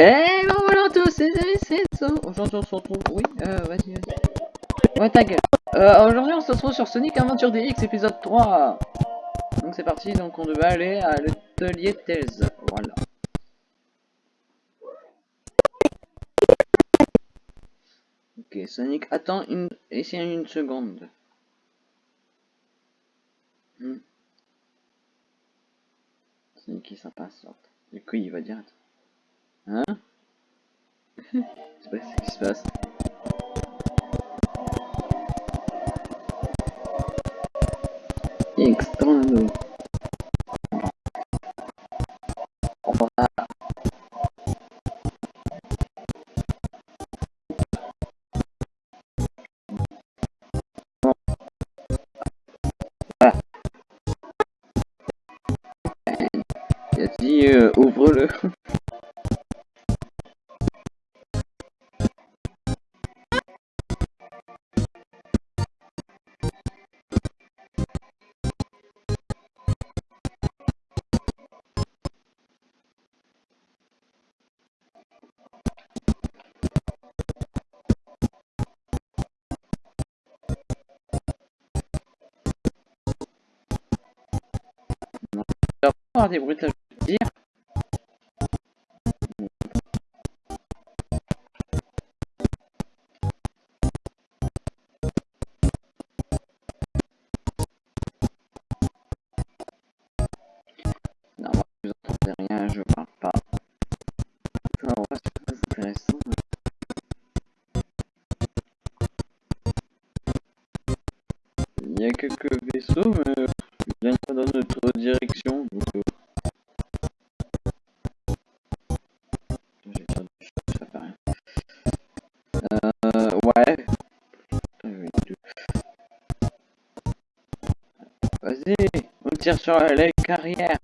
Eh ben voilà tous, c'est. Aujourd'hui on se retrouve. Oui, euh, vas-y, vas-y. Ouais, ta. Euh, aujourd'hui on se retrouve sur Sonic Adventure DX épisode 3. Donc c'est parti, donc on devait aller à l'atelier Tails. Voilà. Ok, Sonic, attends une. Essaye une seconde. Hmm. Sonic il s'impatiente. Du coup il va dire. Hein Je sais pas ce qui se passe. Voilà. Avoir des bruitages de dire. Non, on tire sur les carrières.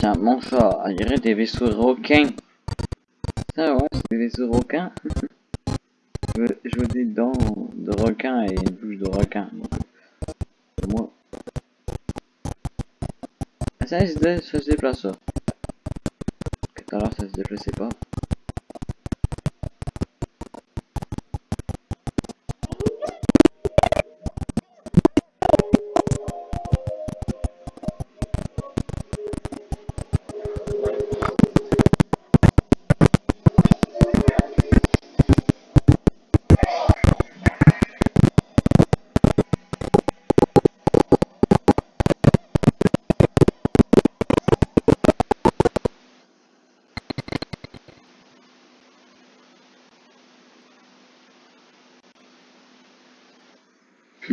Tiens, mon chat, on dirait des vaisseaux requins. Ça, ouais, c'est des vaisseaux requins. je, veux, des dents de requin et une bouche de requin. Donc, euh, moi. Ah, ça, ça se déplace. L'heure, ça se déplaçait pas.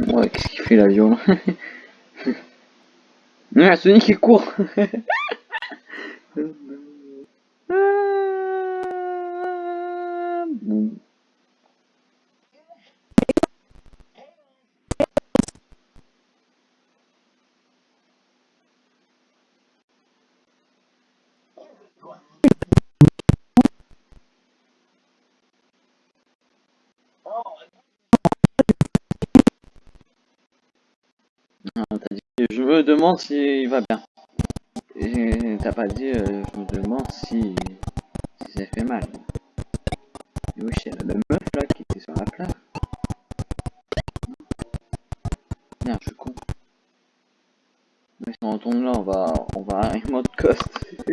Ouais, qu'est-ce qu'il fait l'avion Ah, Sonic il court demande s'il va bien. Et t'as pas dit, euh, je me demande si, si ça fait mal. Et oui, c'est la meuf là qui était sur la plage. Merde, je suis con. Mais si on retourne là, on va, on va à un mode cost.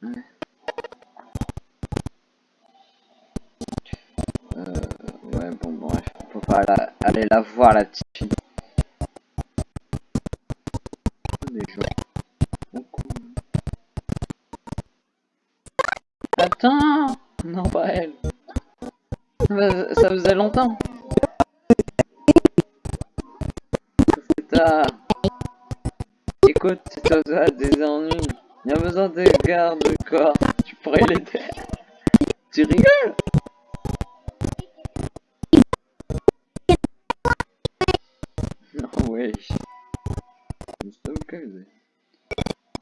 Ouais. Euh, ouais, bon, bref, peut pas aller la voir, la petite Attends Non, pas elle. Ça faisait longtemps. Tard. Écoute, si toi as des ennuis, il y a besoin de garde de corps. Tu pourrais l'aider. Tu rigoles? Non, wesh.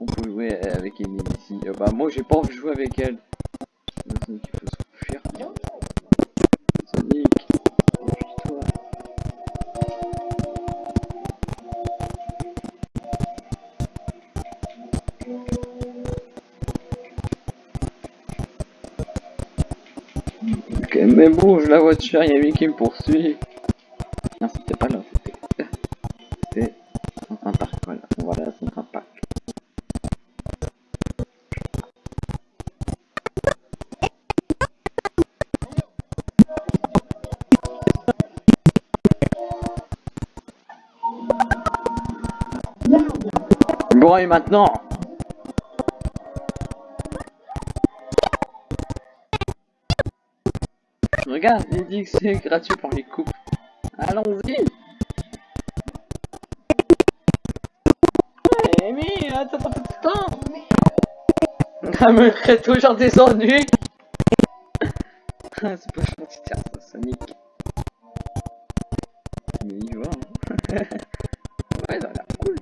On peut jouer avec Emily ici. Euh, bah, moi j'ai pas envie de jouer avec elle. Bouge la voiture, il y a lui qui me poursuit. Non, c'était pas là, c'était. C'était un parc, voilà. Voilà, un parc. Bon, et maintenant Il dit que c'est gratuit pour les coupes. Allons-y Ouais, Amy, attends, attends, attends Ah, me crée toujours des ennuis Ah, c'est pas gentil, ça, Sonic. Mais il va, hein. Ouais, ça l'air cool.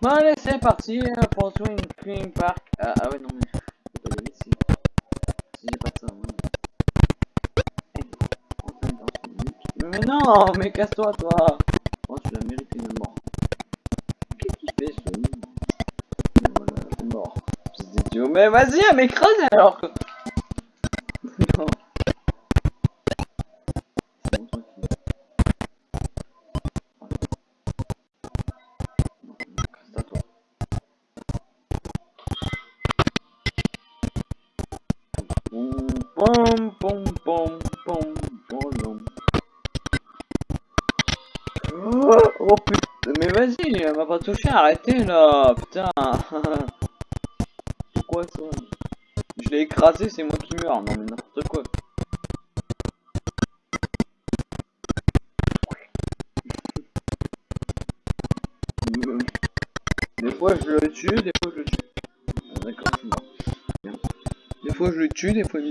Bon, allez, c'est parti euh, pour Swing Queen Park. Ah, ah ouais, non, mais non, mais casse-toi, toi. Oh, tu l'as mérité de mort. Qu'est-ce fais, Sonic Mais voilà, mort. C'est idiot. Mais vas-y, elle m'écrase alors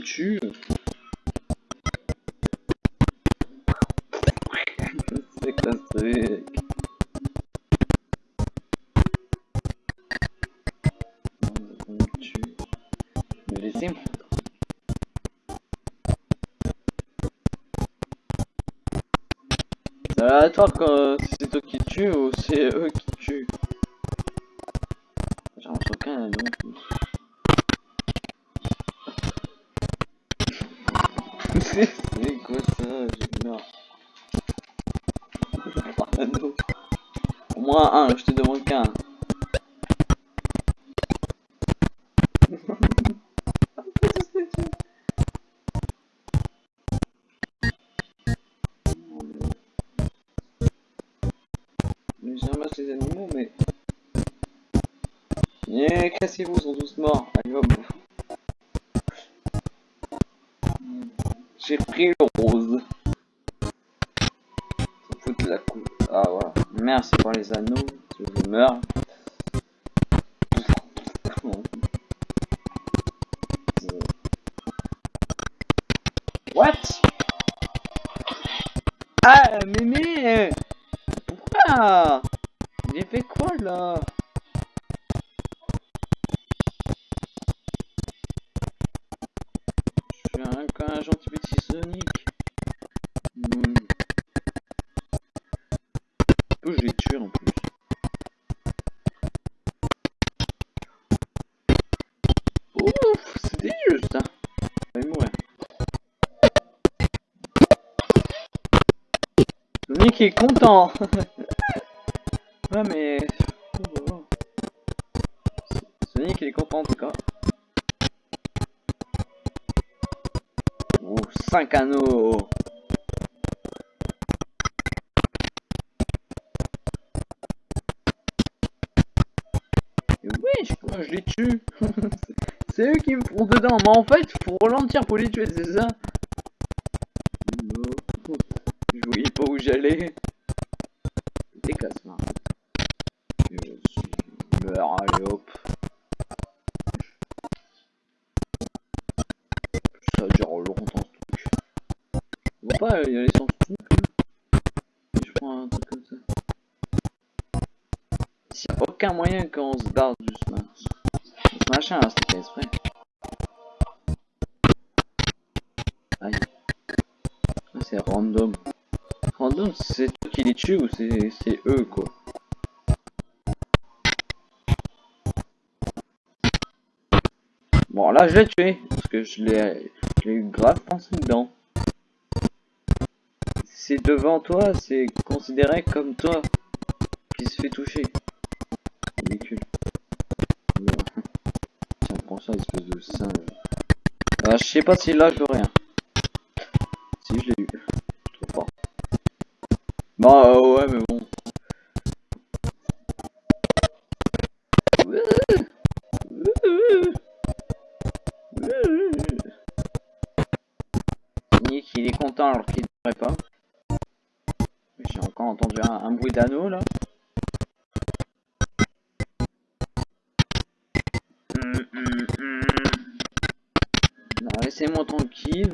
tue. C'est quoi ce truc? Mais laissez-moi. C'est aléatoire quand c'est toi qui tue ou c'est eux qui Un, je te demande qu'un. Mais je ramasse les animaux, mais... Eh, cassez-vous, Ah, Sonic est content. ouais mais... oh, content en tout cas. Oh, 5 anneaux oui, je, je les tue C'est eux qui me font dedans, mais en fait, faut ralentir pour les tuer, c'est ça Je voyais pas où j'allais. Pas y sans ce truc là. Je prends un truc comme ça. S'il n'y a aucun moyen qu'on se barre du smash. Machin là, c'était exprès. Aïe. Ah, c'est random. Random, c'est toi qui les tue ou c'est eux quoi? Bon là je l'ai tué, parce que je l'ai grave pensé dedans. Devant toi, c'est considéré comme toi qui se fait toucher. Ridicule. Tiens, prends ça, espèce de singe. Ah, je sais pas si là je l'aurai. Hein. Si, je l'ai eu. Trop fort. Bah euh, ouais, mais bon. D'anneau là. Hum, hum. Non, laissez-moi tranquille.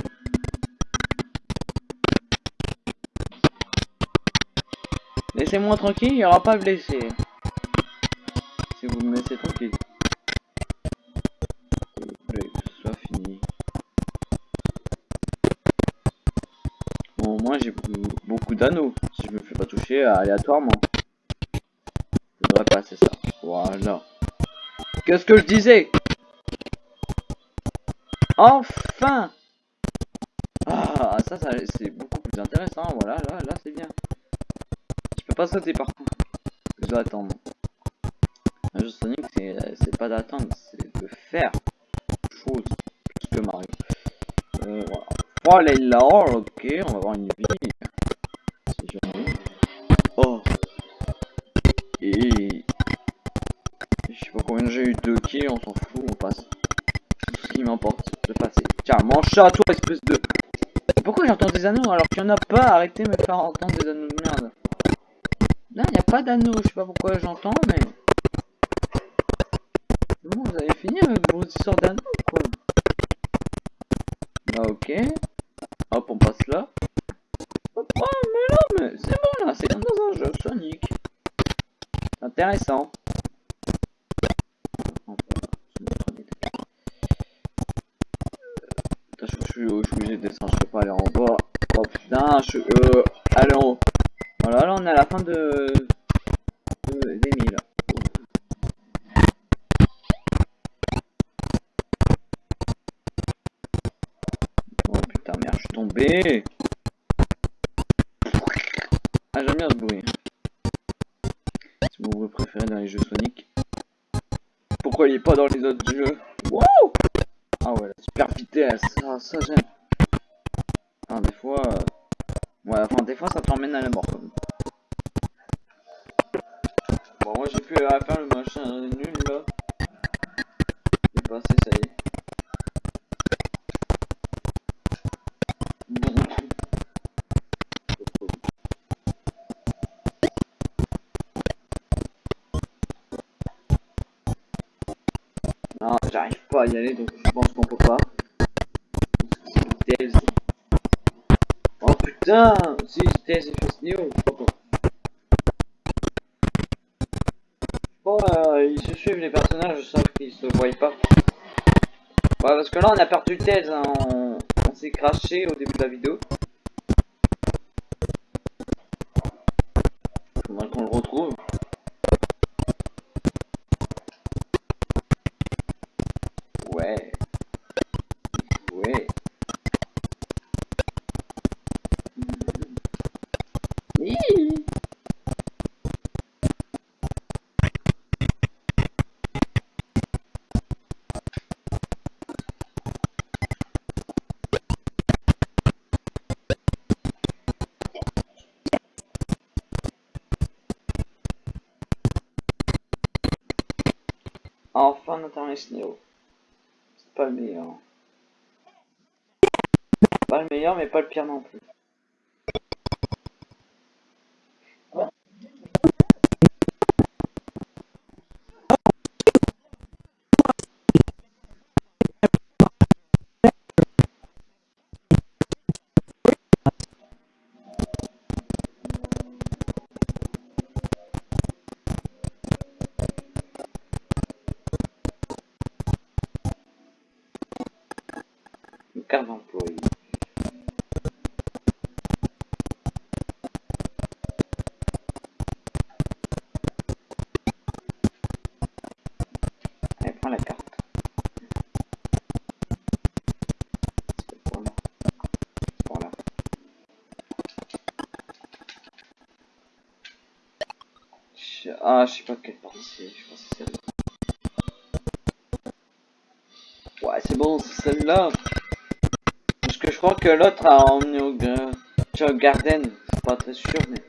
Laissez-moi tranquille, il n'y aura pas blessé. Si vous me laissez tranquille. Soit fini. Bon, moi j'ai beaucoup d'anneaux. Je me fais pas toucher aléatoirement. Je devrais passer ça. Voilà. Qu'est-ce que je disais? Enfin Ah, ça, ça c'est beaucoup plus intéressant. Voilà, là, là, c'est bien. Je peux pas sauter par contre. Je dois attendre. Un jeu Sonic, c'est pas d'attendre, c'est de faire chose plus que Mario. Euh, voilà. Oh, elle est là, ok, on va avoir une vie. Mange ça toi, espèce de... Pourquoi j'entends des anneaux alors qu'il y en a pas Arrêtez de me faire entendre des anneaux de merde. Non, il n'y a pas d'anneaux, je sais pas pourquoi j'entends, mais... Bon, vous avez fini avec vos histoires d'anneaux, tombé. Ah, j'aime bien ce bruit. C'est mon bruit préféré dans les jeux Sonic. Pourquoi il est pas dans les autres jeux? Wow Ah ouais, la super vitesse. Ah, ça j'aime. Ah, des fois... Euh... Ouais, enfin, des fois, ça t'emmène à la mort, quand même. Bon, moi, j'ai pu faire le machin y aller, donc je pense qu'on peut pas. Oh putain Si, Tails et Fast pas. Bon, euh, ils se suivent les personnages, sauf qu'ils se voient pas. Ouais, parce que là, on a perdu Tails, hein, on, on s'est craché au début de la vidéo. Enfin, niveau. C'est pas le meilleur. Pas le meilleur, mais pas le pire non plus. Une carte d'employé. Allez, prends la carte. Ah, je sais pas quelle partie c'est. Ouais, c'est bon, c'est celle-là. Que je crois que l'autre a emmené au, euh, au Garden. Je suis pas très sûr, mais.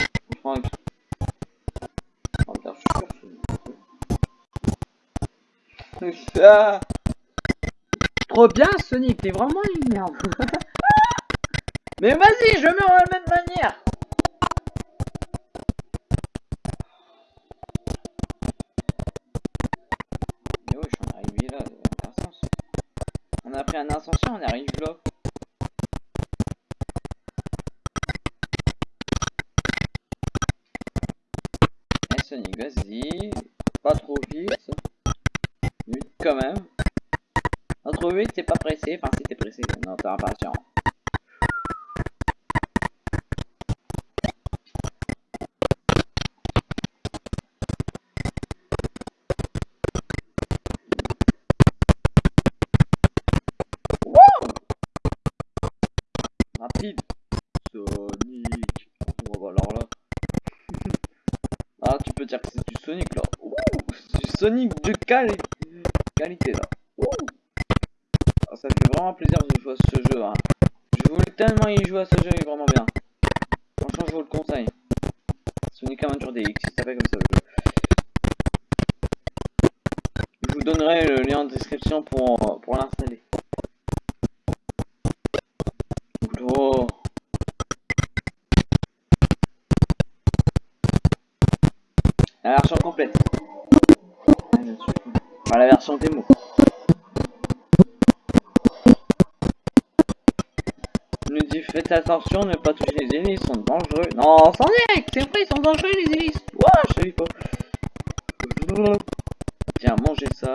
Je... Oh, putain, je suis sûr. c'est- Ah Trop bien, Sonic, t'es vraiment une merde. mais vas-y, je meurs de la même manière. Mais oui, je suis arrivé là, ça. On a pris un ascension, on arrive là. Vas-y. Pas trop vite. Vite quand même. Pas trop vite, pas pressé. Enfin, si t'es pressé, non, t'es impatient. Sonic de quali- qualité là. Ouh. Ah, ça fait vraiment plaisir de jouer à ce jeu. Hein. Je voulais tellement y jouer à ce jeu, il est vraiment bien. Franchement, je vous le conseille. Sonic Adventure DX, il s'appelle comme ça jeu. Je vous donnerai le lien en description pour, pour l'installer. Version. Nous dit faites attention, ne pas toucher les hélices, sont dangereux. Non, Sonic, c'est vrai, ils sont dangereux les hélices. Ouah, je savais pas. Tiens, mangez ça.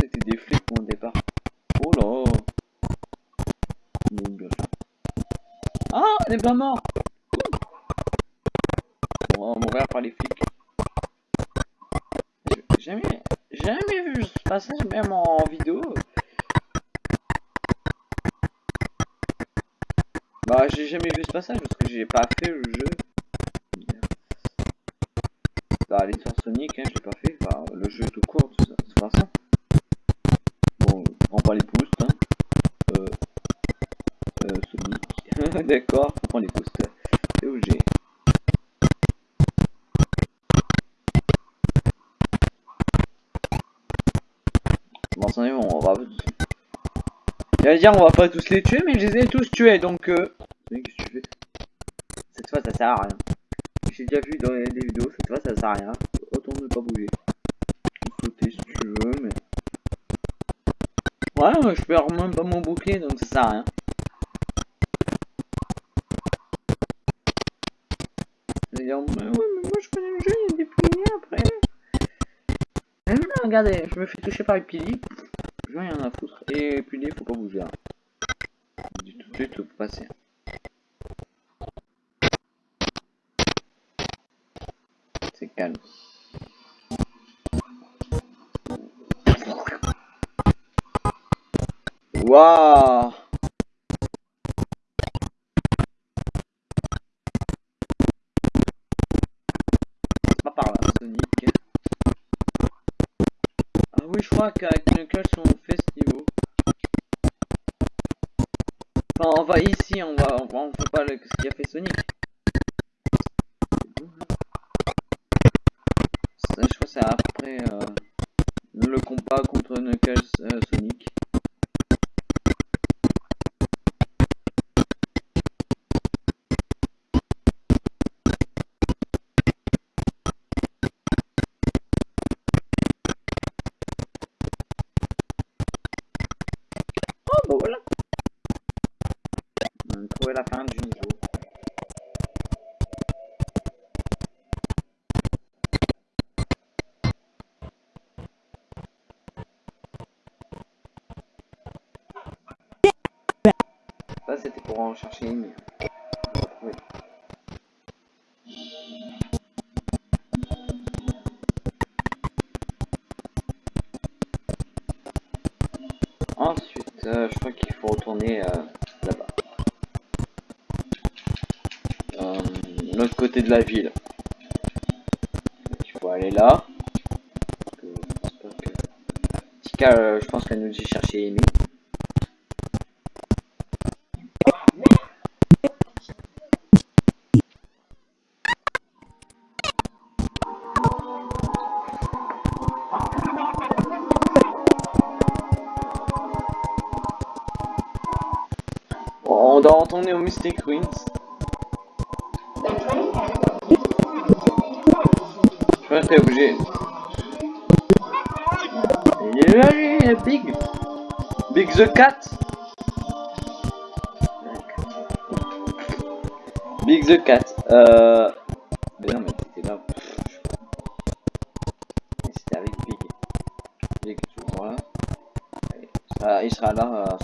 C'était des flics au départ. Oh là. Ah, elle est pas mort. On va mourir par les flics. J'ai jamais, jamais même en vidéo. Bah, j'ai jamais vu ce passage parce que j'ai pas fait le jeu. Bah, l'histoire Sonic, hein, j'ai pas fait. Enfin, le jeu tout court, toute façon. J'allais dire, on va pas tous les tuer, mais je les ai tous tués, donc... Euh... Qu'est-ce que tu fais? Cette fois, ça sert à rien. J'ai déjà vu dans les vidéos, cette fois, ça sert à rien. Autant ne pas bouger. Sauter si tu veux, mais... Ouais, je perds même pas mon bouclier, donc ça sert à rien. Je vais dire, mais moi je connais le jeu, il y a des piliers après. Regardez, je me fais toucher par les piliers. Foutre. Et piliers, faut pas bouger. Hein. Dis tout de suite, faut passer. C'est calme. Waouh pas par là, Sonic. Ah oui, je crois qu'avec Knuckles, on fait c'était pour en chercher une. Ensuite, euh, je crois qu'il faut retourner euh, là-bas. Euh, l'autre côté de la ville. Il faut aller là. Je pense pas que... Tika, je pense qu'elle nous dit chercher Amy. Mystic Ruins. Je crois que t'es obligé. Là est Big. Big the Cat. Big the Cat. Euh... Mais non mais t'étais là. C'était avec Big. Big toujours là. Allez, il sera- là à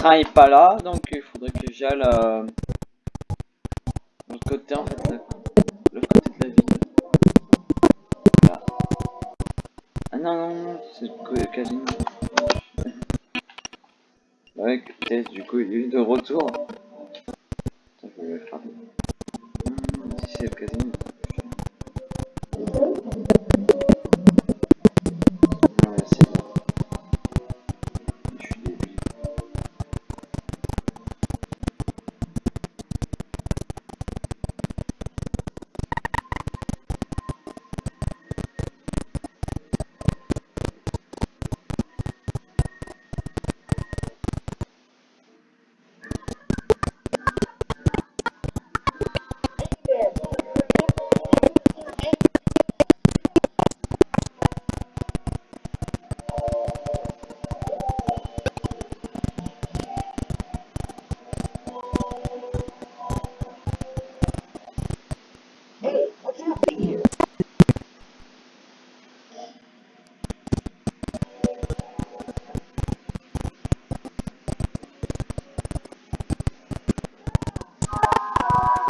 train est pas là, donc il faudrait que j'aille euh, l'autre côté en fait. L'autre côté de la ville. Ah non, non, non, c'est le casino. Ouais, peut-être du coup il est de retour.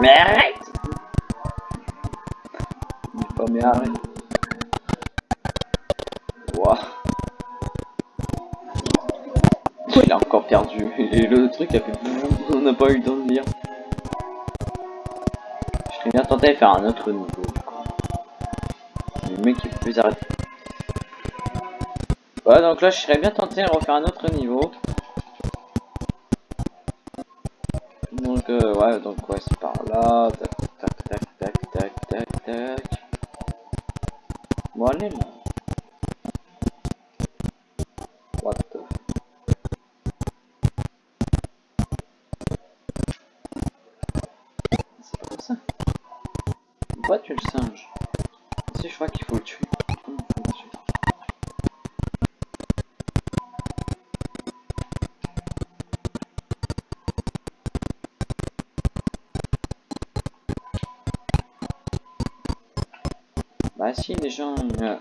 Mais arrête Il pas mais arrête. Il a encore perdu. Et le truc a fait on n'a pas eu le temps de lire. Je serais bien tenté de faire un autre niveau. Le mec il peut plus arrêter. Ouais donc là je serais bien tenté de refaire un autre niveau. Ouais donc ouais c'est par là. Bah si les gens... euh,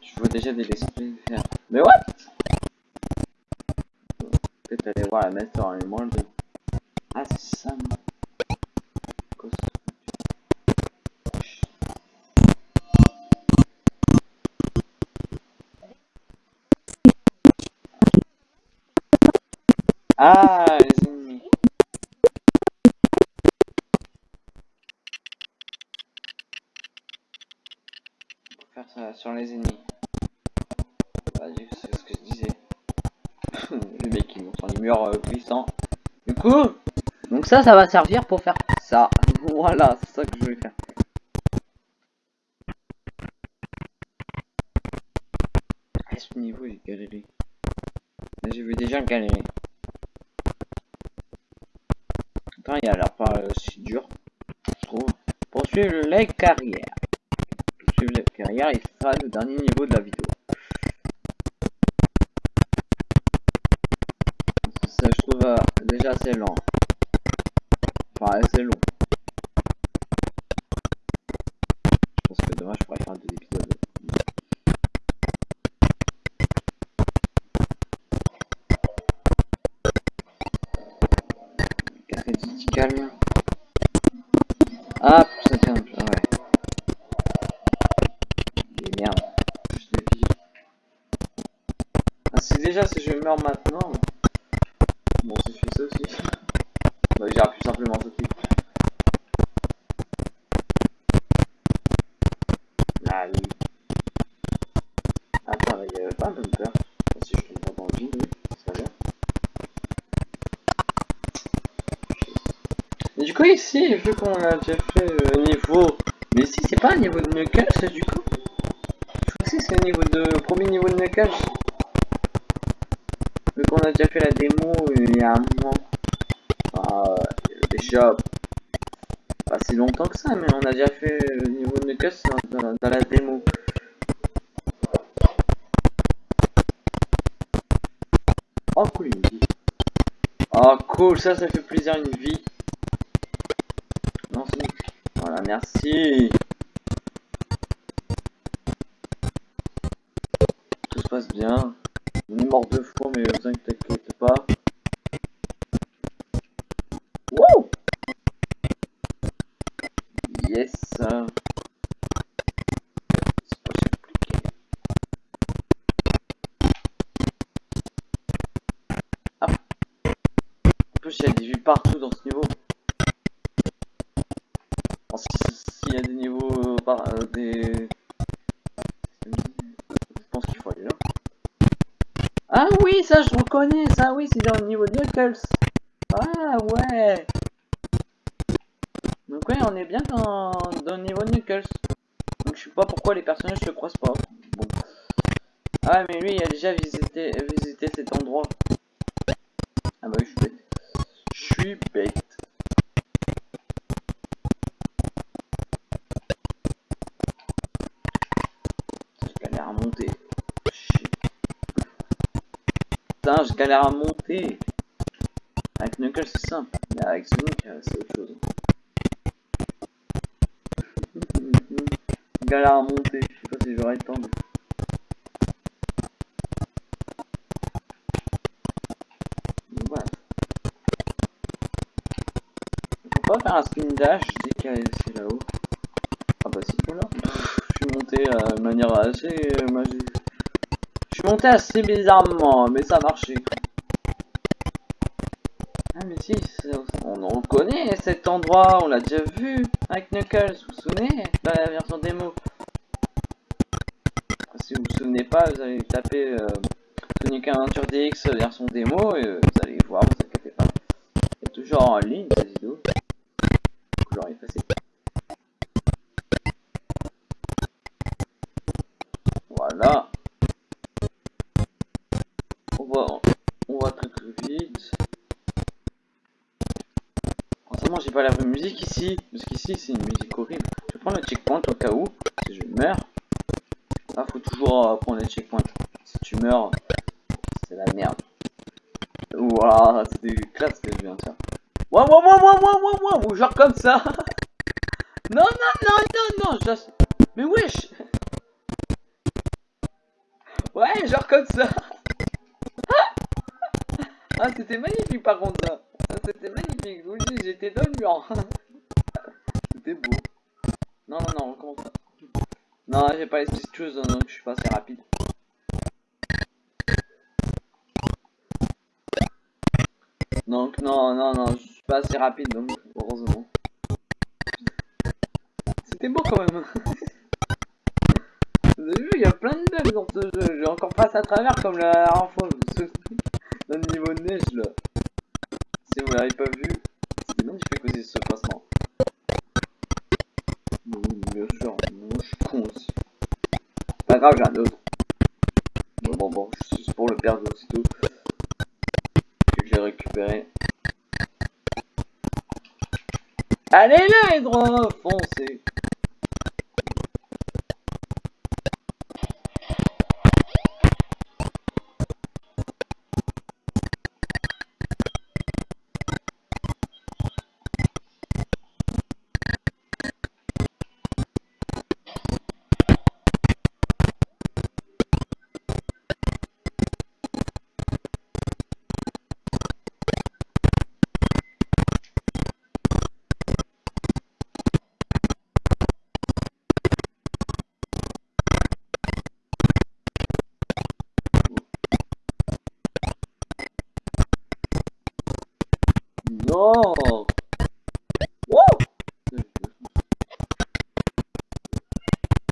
Je vois déjà des esprits. Faire... Mais what? Peut-être aller voir la mettre en mémoire de... Ah ça Ah, les ennemis. On peut faire ça sur les ennemis. Vas-y, c'est ce que je disais. le mec qui monte sur les murs euh. Du coup, donc ça, ça va servir pour faire ça. voilà, c'est ça que je voulais faire. À ce niveau, il est galéré. J'ai vu déjà galérer. Attends, il a l'air pas euh, si dur, je trouve. Poursuivre les carrières. Poursuivre les carrières, il le dernier niveau de la vidéo. Ça, je trouve euh, déjà assez lent. Qu'on a déjà fait le niveau... Mais si c'est pas un niveau de Knuckles du coup Je crois que c'est le niveau de... premier niveau de Knuckles. Vu qu'on a déjà fait la démo il y a un moment. Ah, déjà pas si longtemps que ça, mais on a déjà fait le niveau de Knuckles dans, la démo. Oh cool une. Oh cool, ça ça fait plaisir une vie. Voilà, merci. Tout se passe bien. On est mort deux fois, je reconnais, ça oui, c'est dans le niveau de. Ah ouais. Donc ouais, on est bien dans, dans le niveau de. Donc je sais pas pourquoi les personnages se croisent pas. Bon. Ah mais lui il a déjà visité, visité cet endroit. Ah bah oui, je suis bête. Je suis bête. Putain, je galère à monter. Avec Knuckles, c'est simple. Mais avec Sonic, euh, c'est autre chose. galère à monter. Je sais pas si j'aurai le temps. On faire un spin dash dès qu'il est là-haut. Ah bah si, voilà monté euh, de manière assez magique. Je assez bizarrement, mais ça a marché. Ah mais si, on, on le connaît cet endroit, on l'a déjà vu avec Knuckles, vous vous souvenez? La version démo. Si vous vous souvenez pas, vous allez taper euh, Sonic Adventure DX version démo et vous allez voir, vous inquiétez pas. A toujours en ligne ici, parce qu'ici c'est une musique horrible. Je prendre le checkpoint au cas où, si je meurs. Là, faut toujours prendre le checkpoint. Si tu meurs, c'est la merde. Waouh, c'était classe que je viens de faire. Waouh, waouh, waouh, waouh, waouh, waouh, genre comme ça. Non, non, non, je suis pas assez rapide, donc heureusement. C'était beau quand même. Vous avez vu, il y a plein de bugs dans ce jeu. J'ai encore passé à travers comme la. Non Wouh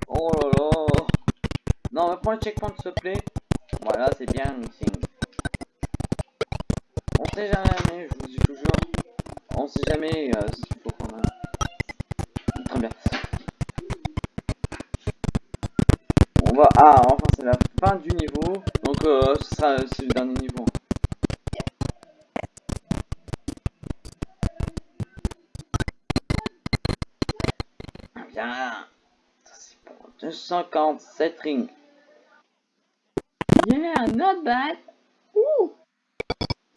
Oh là là Non, mais prends le checkpoint s'il te plaît. Voilà, c'est bien, mixing. On sait jamais, je vous dis toujours. On sait jamais euh, 247 rings. Yeah, not bad. Ouh.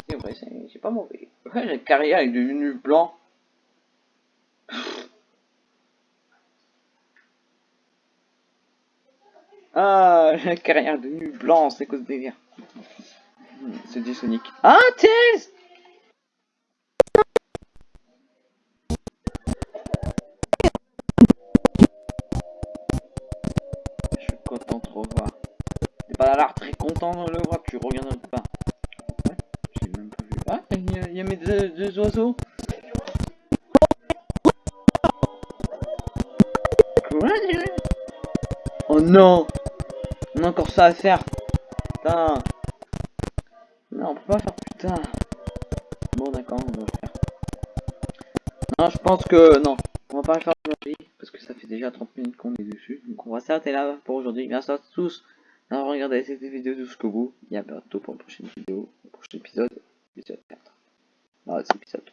C'est vrai, c'est pas mauvais. Ouais, la carrière est devenue blanc. Ah, la carrière est devenue blanc, c'est cause délire. Hmm, c'est du Sonic. Ah, Tails pas l'air très content de le voir, tu regardes pas. Ouais, j'ai même pas vu. Ah, il y, a- il y a mes deux, deux oiseaux. Quoi Oh non On a encore ça à faire. Putain. Non, on peut pas faire plus tard. Bon, d'accord, on va le faire. Non, je pense que non. On va pas le faire aujourd'hui parce que ça fait déjà 30 minutes qu'on est dessus. Donc on va s'arrêter là pour aujourd'hui. Merci à tous regardé cette vidéo jusqu'au bout. Et à bientôt pour une prochaine vidéo, le prochain épisode, épisode 4. Non, c'est épisode 3.